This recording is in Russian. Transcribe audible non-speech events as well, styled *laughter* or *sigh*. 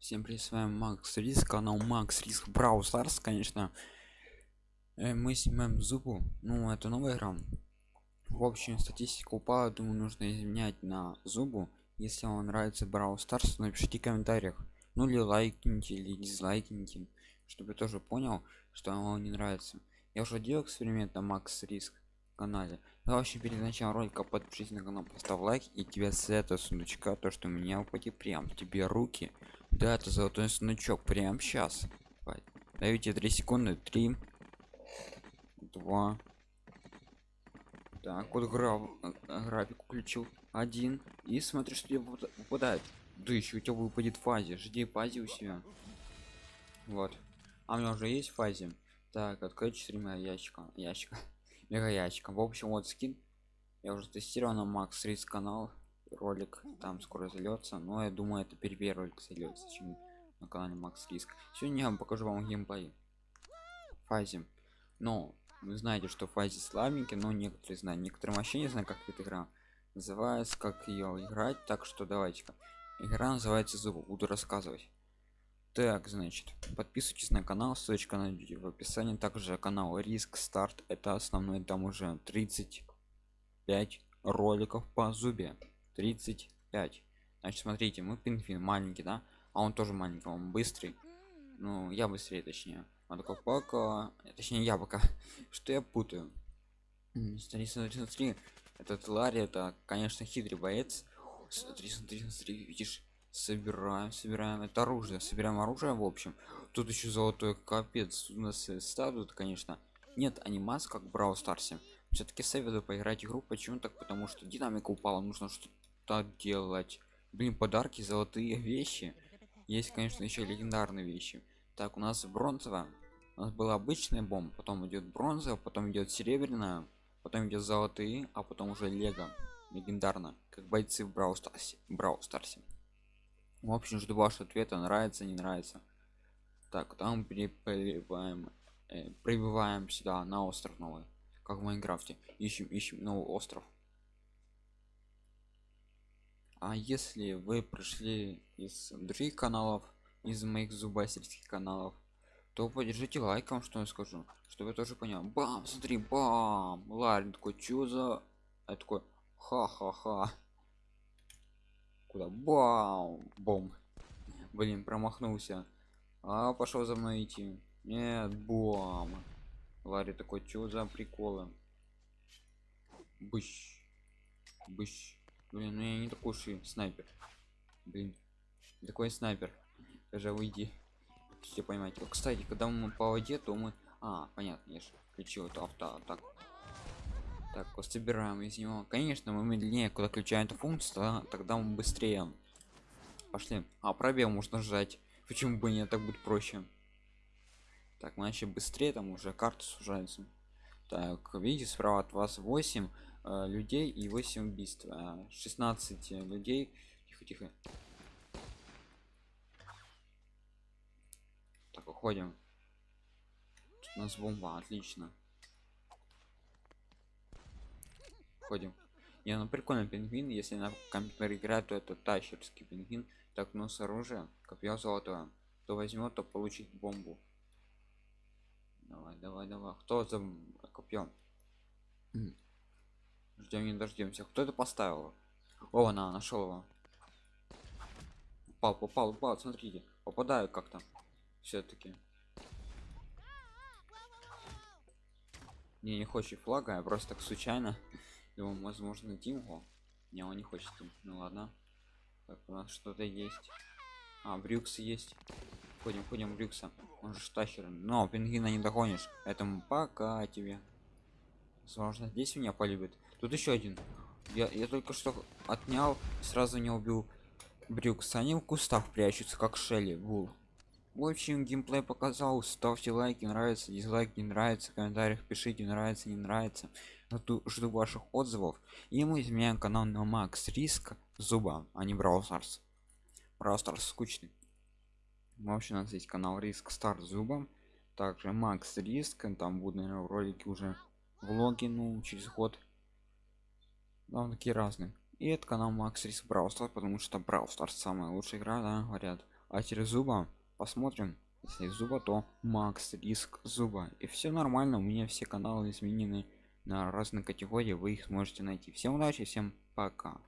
Всем привет, с вами Макс Риск, канал Макс Риск Brawl Stars, конечно. Э, Мы снимаем зубу, ну это новая игра. В общем, статистика упала, думаю, нужно изменять на зубу. Если вам нравится Brawl Stars, напишите в комментариях. Ну или лайкните, или дизлайкните, чтобы я тоже понял, что вам не нравится. Я уже делал эксперимент на Макс Риск канале. Ну, вообще перед началом ролика подпишись на канал, поставь лайк и тебе с этого сундучка, то что у меня упадет прям тебе руки да это золотой сундучок прям сейчас дайте 3 секунды 3 2 так вот граф, график включил один. И смотри что тебе выпадает. Да еще у тебя выпадет фазе жди фазе у себя. Вот. А у меня уже есть фазе. Так открыть 4 ящика ящика *laughs* мега ящика. В общем вот скин. Я уже тестировал на макс риск канал ролик там скоро зальется но я думаю это первый ролик зальется чем на канале макс риск. Сегодня я покажу вам геймплей фазе но вы знаете что фазе слабенький но некоторые знают некоторые вообще не знаю как эта игра называется как ее играть. Так что давайте-ка. Игра называется зуб буду рассказывать. Так значит подписывайтесь на канал ссылочка на в описании. Также канал риск старт это основной. Там уже 35 роликов по зубе 35 значит смотрите мы пингвин маленький да а он тоже маленький он быстрый. Ну я быстрее точнее. Он такой пока точнее я пока. *laughs* Что я путаю? Смотри смотри смотри этот ларри это конечно хитрый боец. Смотри смотри смотри видишь собираем собираем. Это оружие собираем оружие в общем. Тут еще золотой капец у нас статут конечно. Нет анимации как брау старсе все-таки советую поиграть игру. Почему так? Потому что динамика упала нужно что так делать. Блин подарки золотые *laughs* вещи. Есть конечно еще легендарные вещи. Так у нас бронзовая. У нас была обычная бомба потом идет бронзовая потом идет серебряная потом идет золотые а потом уже лего. Легендарно как бойцы в брау старсе брау старсе. В общем жду вашего ответа нравится не нравится. Так там прибываем э, прибываем сюда на остров новый как в майнкрафте. Ищем ищем новый остров а если вы пришли из других каналов из моих зубастерских каналов то поддержите лайком что я скажу. Чтобы я тоже понял. Бам смотри бам. Ларин такой чё за? Я такой ха-ха-ха. Куда? Бам. Бом. Блин промахнулся. А пошел за мной идти. Нет бам ларри такой чё за приколы? Быщ. Быщ блин ну я не такой уж и снайпер. Блин такой снайпер. Даже уйди все понимаете кстати когда мы по воде то мы а понятно я же включил эту авто так. Так вот собираем из него. Конечно мы медленнее куда включаем эту функцию да, тогда мы быстрее. Пошли. А пробел можно сжать. Почему бы не так будет проще. Так мы начали быстрее там уже карта сужается. Так видите справа от вас 8 э, людей и 8 убийств. Э, 16 людей. Тихо тихо. Так уходим. Тут у нас бомба отлично. Ходим не ну прикольный пингвин. Если на компьютер играть то это тащерский пингвин. Так но с оружия копье золотое. То возьмет то получить бомбу. Давай давай давай. Кто за копьем ждем не дождемся кто это поставил? О она нашел его. Попал попал попал смотрите. Попадаю как-то все-таки не не хочет флага я просто так случайно его возможно димго не он не хочет ну ладно. Так у нас что-то есть. А брюкс есть. Ходим ходим брюкса. Он же штахер. Но пингвина не догонишь. Этому пока тебе возможно здесь меня полюбит тут еще один. Я, я только что отнял сразу не убил брюкс они в кустах прячутся как шелли вул в общем геймплей показал. Ставьте лайки нравится дизлайки не нравится. В комментариях пишите нравится не нравится. Жду, жду ваших отзывов. И мы изменяем канал на макс риск зуба а не брау старс брау старс скучный. В общем у нас есть канал риск старт зубом также макс риск там будут наверное, ролики уже влоги ну через год. Да, такие разные. И это канал макс риск брау старс потому что брау старс самая лучшая игра да говорят. А через зуба посмотрим. Если зуба то макс риск зуба. И все нормально у меня все каналы изменены на разные категории вы их сможете найти. Всем удачи всем пока